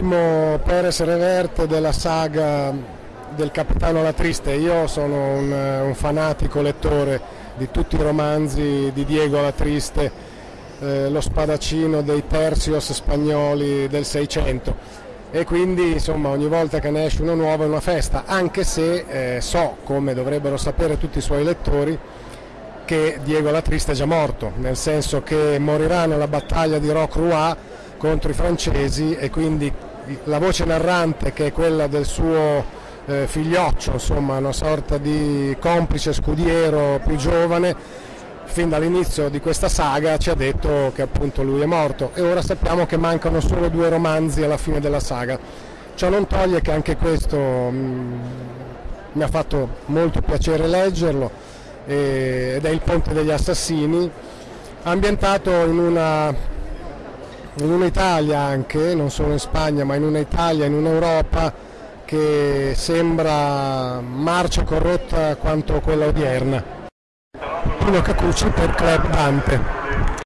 l'ultimo Perez Reverte della saga del Capitano La Triste. Io sono un, un fanatico lettore di tutti i romanzi di Diego La Triste, eh, lo spadaccino dei terzios spagnoli del Seicento e quindi insomma ogni volta che ne esce uno nuovo è una festa, anche se eh, so, come dovrebbero sapere tutti i suoi lettori, che Diego La Triste è già morto, nel senso che morirà nella battaglia di Rocroi contro i francesi e quindi la voce narrante che è quella del suo eh, figlioccio, insomma una sorta di complice scudiero più giovane, fin dall'inizio di questa saga ci ha detto che appunto lui è morto e ora sappiamo che mancano solo due romanzi alla fine della saga. Ciò non toglie che anche questo mh, mm, mi ha fatto molto piacere leggerlo eh, ed è il Ponte degli Assassini, ambientato in una in un'Italia anche, non solo in Spagna, ma in un'Italia, in un'Europa che sembra marcia corrotta quanto quella odierna. Pino Cacucci per Club Dante.